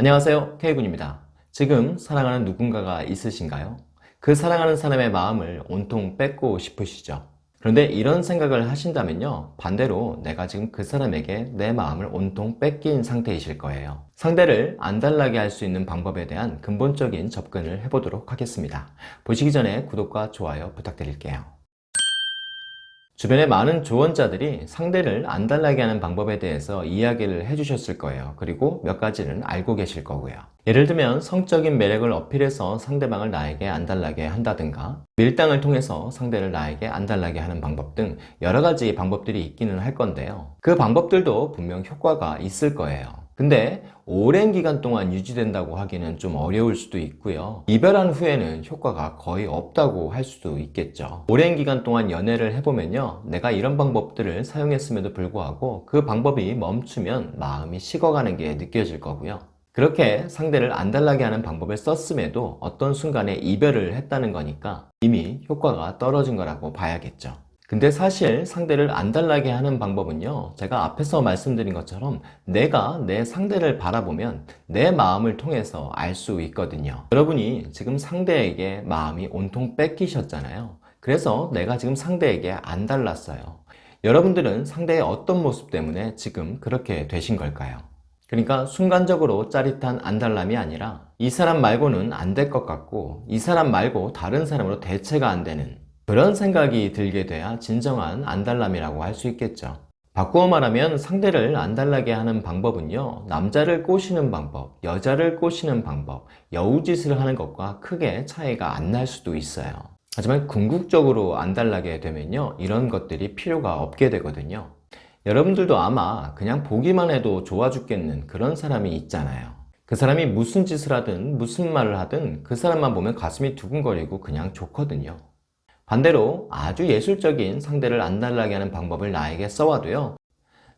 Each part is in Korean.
안녕하세요. K군입니다. 지금 사랑하는 누군가가 있으신가요? 그 사랑하는 사람의 마음을 온통 뺏고 싶으시죠? 그런데 이런 생각을 하신다면요 반대로 내가 지금 그 사람에게 내 마음을 온통 뺏긴 상태이실 거예요. 상대를 안달나게 할 수 있는 방법에 대한 근본적인 접근을 해보도록 하겠습니다. 보시기 전에 구독과 좋아요 부탁드릴게요 주변에 많은 조언자들이 상대를 안달나게 하는 방법에 대해서 이야기를 해주셨을 거예요. 그리고 몇 가지는 알고 계실 거고요. 예를 들면 성적인 매력을 어필해서 상대방을 나에게 안달나게 한다든가 밀당을 통해서 상대를 나에게 안달나게 하는 방법 등 여러 가지 방법들이 있기는 할 건데요. 그 방법들도 분명 효과가 있을 거예요. 근데 오랜 기간 동안 유지된다고 하기는 좀 어려울 수도 있고요. 이별한 후에는 효과가 거의 없다고 할 수도 있겠죠. 오랜 기간 동안 연애를 해보면요. 내가 이런 방법들을 사용했음에도 불구하고 그 방법이 멈추면 마음이 식어가는 게 느껴질 거고요. 그렇게 상대를 안달나게 하는 방법을 썼음에도 어떤 순간에 이별을 했다는 거니까 이미 효과가 떨어진 거라고 봐야겠죠 근데 사실 상대를 안달나게 하는 방법은요 제가 앞에서 말씀드린 것처럼 내가 내 상대를 바라보면 내 마음을 통해서 알 수 있거든요. 여러분이 지금 상대에게 마음이 온통 뺏기셨잖아요. 그래서 내가 지금 상대에게 안달났어요. 여러분들은 상대의 어떤 모습 때문에 지금 그렇게 되신 걸까요? 그러니까 순간적으로 짜릿한 안달남이 아니라 이 사람 말고는 안 될 것 같고 이 사람 말고 다른 사람으로 대체가 안 되는 그런 생각이 들게 돼야 진정한 안달남이라고 할 수 있겠죠. 바꾸어 말하면 상대를 안달나게 하는 방법은요 남자를 꼬시는 방법, 여자를 꼬시는 방법, 여우짓을 하는 것과 크게 차이가 안 날 수도 있어요. 하지만 궁극적으로 안달나게 되면요 이런 것들이 필요가 없게 되거든요. 여러분들도 아마 그냥 보기만 해도 좋아 죽겠는 그런 사람이 있잖아요. 그 사람이 무슨 짓을 하든 무슨 말을 하든 그 사람만 보면 가슴이 두근거리고 그냥 좋거든요 반대로 아주 예술적인 상대를 안달나게 하는 방법을 나에게 써와도요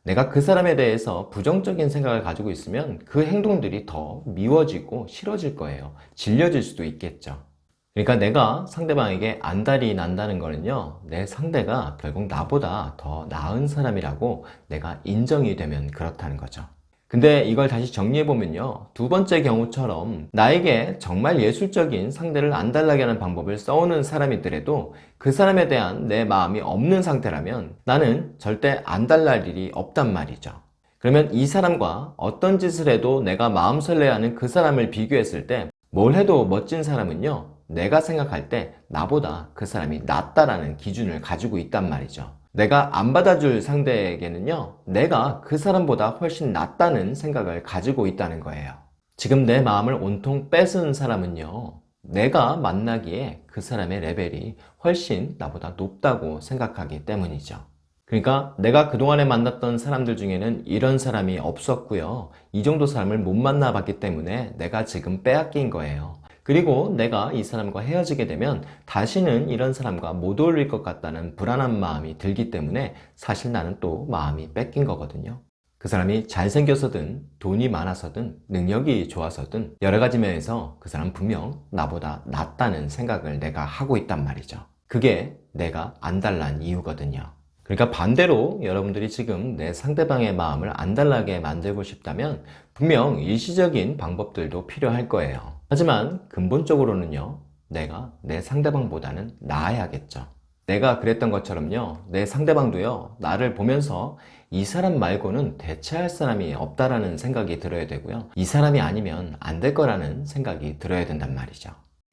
내가 그 사람에 대해서 부정적인 생각을 가지고 있으면 그 행동들이 더 미워지고 싫어질 거예요. 질려질 수도 있겠죠. 그러니까 내가 상대방에게 안달이 난다는 거는요 내 상대가 결국 나보다 더 나은 사람이라고 내가 인정이 되면 그렇다는 거죠 근데 이걸 다시 정리해보면요. 두 번째 경우처럼 나에게 정말 예술적인 상대를 안달나게 하는 방법을 써오는 사람이더라도 그 사람에 대한 내 마음이 없는 상태라면 나는 절대 안달날 일이 없단 말이죠. 그러면 이 사람과 어떤 짓을 해도 내가 마음 설레하는 그 사람을 비교했을 때 뭘 해도 멋진 사람은요. 내가 생각할 때 나보다 그 사람이 낫다라는 기준을 가지고 있단 말이죠 내가 안 받아줄 상대에게는요 내가 그 사람보다 훨씬 낫다는 생각을 가지고 있다는 거예요. 지금 내 마음을 온통 뺏은 사람은요 내가 만나기에 그 사람의 레벨이 훨씬 나보다 높다고 생각하기 때문이죠. 그러니까 내가 그동안에 만났던 사람들 중에는 이런 사람이 없었고요. 이 정도 사람을 못 만나봤기 때문에 내가 지금 빼앗긴 거예요 그리고 내가 이 사람과 헤어지게 되면 다시는 이런 사람과 못 어울릴 것 같다는 불안한 마음이 들기 때문에 사실 나는 또 마음이 뺏긴 거거든요. 그 사람이 잘생겨서든 돈이 많아서든 능력이 좋아서든 여러 가지 면에서 그 사람 분명 나보다 낫다는 생각을 내가 하고 있단 말이죠. 그게 내가 안달난 이유거든요. 그러니까 반대로 여러분들이 지금 내 상대방의 마음을 안달나게 만들고 싶다면 분명 일시적인 방법들도 필요할 거예요 하지만 근본적으로는요 내가 내 상대방보다는 나아야겠죠. 내가 그랬던 것처럼요 내 상대방도요 나를 보면서 이 사람 말고는 대체할 사람이 없다라는 생각이 들어야 되고요. 이 사람이 아니면 안 될 거라는 생각이 들어야 된단 말이죠.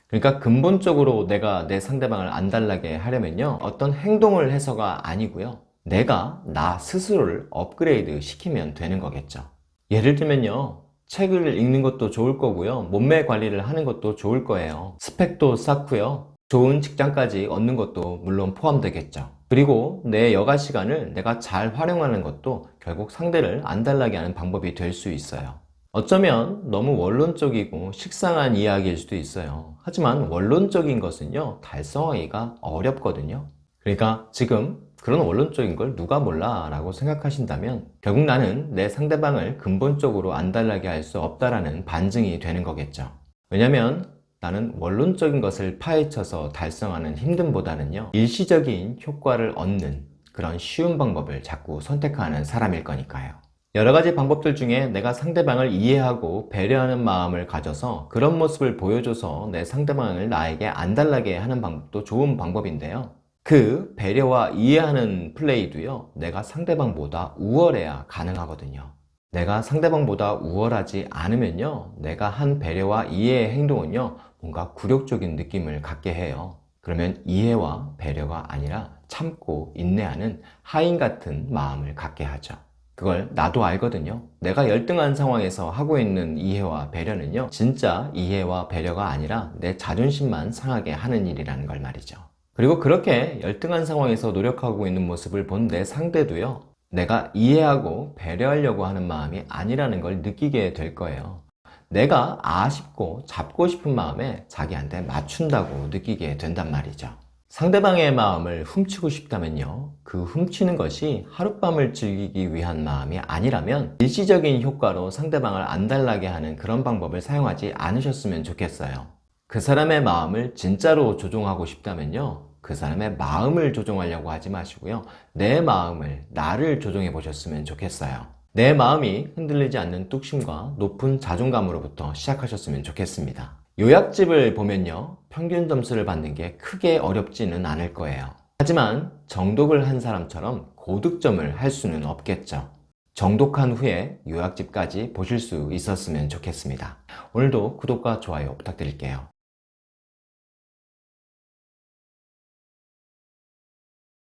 그러니까 근본적으로 내가 내 상대방을 안달나게 하려면요 어떤 행동을 해서가 아니고요 내가 나 스스로를 업그레이드 시키면 되는 거겠죠. 예를 들면요 책을 읽는 것도 좋을 거고요. 몸매 관리를 하는 것도 좋을 거예요. 스펙도 쌓고요. 좋은 직장까지 얻는 것도 물론 포함되겠죠. 그리고 내 여가 시간을 내가 잘 활용하는 것도 결국 상대를 안달나게 하는 방법이 될 수 있어요. 어쩌면 너무 원론적이고 식상한 이야기일 수도 있어요. 하지만 원론적인 것은요 달성하기가 어렵거든요. 그러니까 지금 그런 원론적인 걸 누가 몰라 라고 생각하신다면 결국 나는 내 상대방을 근본적으로 안달나게 할 수 없다라는 반증이 되는 거겠죠 왜냐면 나는 원론적인 것을 파헤쳐서 달성하는 힘듦보다는요 일시적인 효과를 얻는 그런 쉬운 방법을 자꾸 선택하는 사람일 거니까요 여러 가지 방법들 중에 내가 상대방을 이해하고 배려하는 마음을 가져서 그런 모습을 보여줘서 내 상대방을 나에게 안달나게 하는 방법도 좋은 방법인데요. 그 배려와 이해하는 플레이도요, 내가 상대방보다 우월해야 가능하거든요. 내가 상대방보다 우월하지 않으면요, 내가 한 배려와 이해의 행동은요, 뭔가 굴욕적인 느낌을 갖게 해요. 그러면 이해와 배려가 아니라 참고 인내하는 하인 같은 마음을 갖게 하죠. 그걸 나도 알거든요. 내가 열등한 상황에서 하고 있는 이해와 배려는요, 진짜 이해와 배려가 아니라 내 자존심만 상하게 하는 일이라는 걸 말이죠. 그리고 그렇게 열등한 상황에서 노력하고 있는 모습을 본 내 상대도요, 내가 이해하고 배려하려고 하는 마음이 아니라는 걸 느끼게 될 거예요. 내가 아쉽고 잡고 싶은 마음에 자기한테 맞춘다고 느끼게 된단 말이죠. 상대방의 마음을 훔치고 싶다면요. 그 훔치는 것이 하룻밤을 즐기기 위한 마음이 아니라면 일시적인 효과로 상대방을 안달나게 하는 그런 방법을 사용하지 않으셨으면 좋겠어요. 그 사람의 마음을 진짜로 조종하고 싶다면요. 그 사람의 마음을 조종하려고 하지 마시고요. 내 마음을, 나를 조종해 보셨으면 좋겠어요. 내 마음이 흔들리지 않는 뚝심과 높은 자존감으로부터 시작하셨으면 좋겠습니다. 요약집을 보면요. 평균 점수를 받는 게 크게 어렵지는 않을 거예요. 하지만 정독을 한 사람처럼 고득점을 할 수는 없겠죠. 정독한 후에 요약집까지 보실 수 있었으면 좋겠습니다. 오늘도 구독과 좋아요 부탁드릴게요.